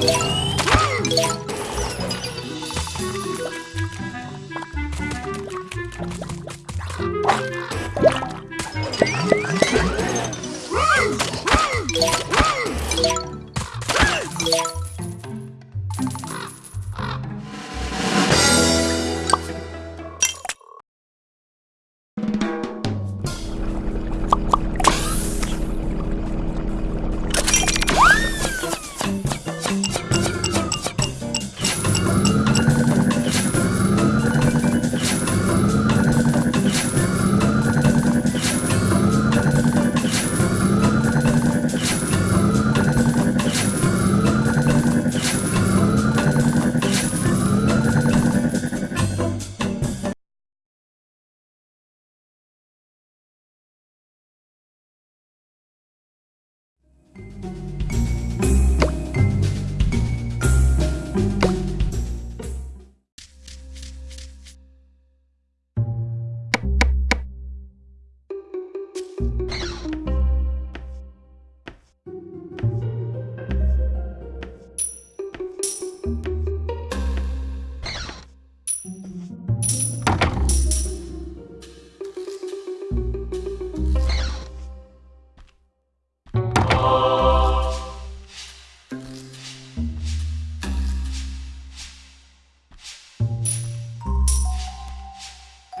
Woo!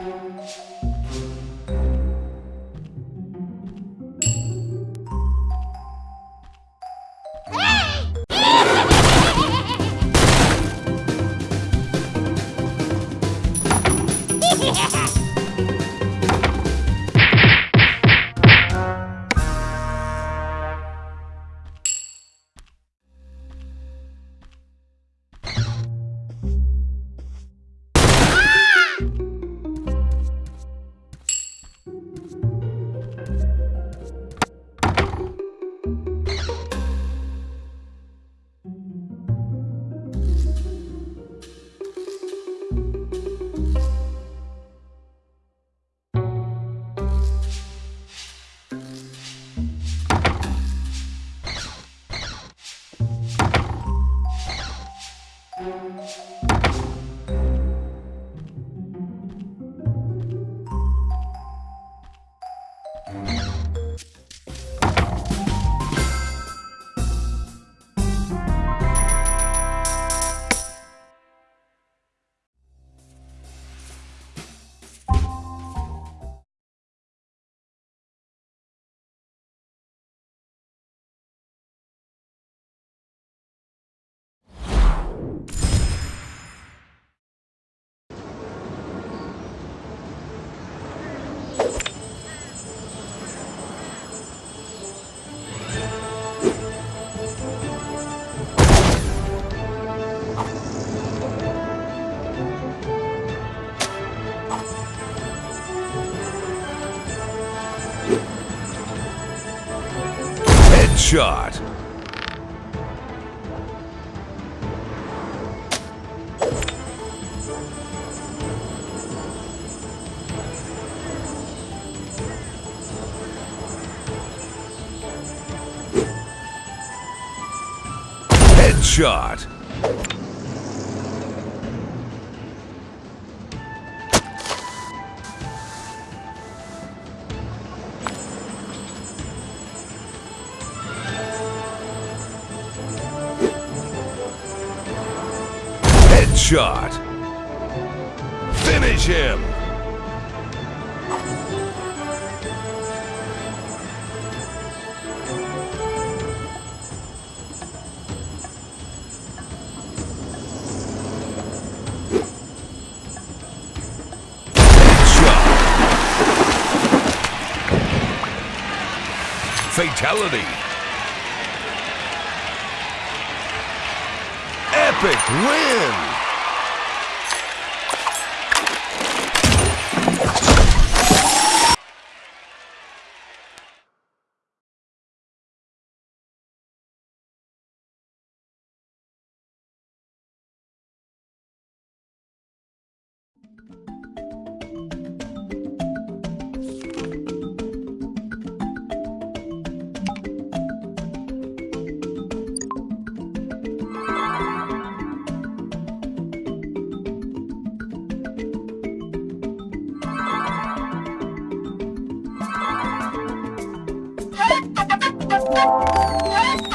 Música shot. Headshot. Headshot. Finish him. Fatality. Epic win! Yes!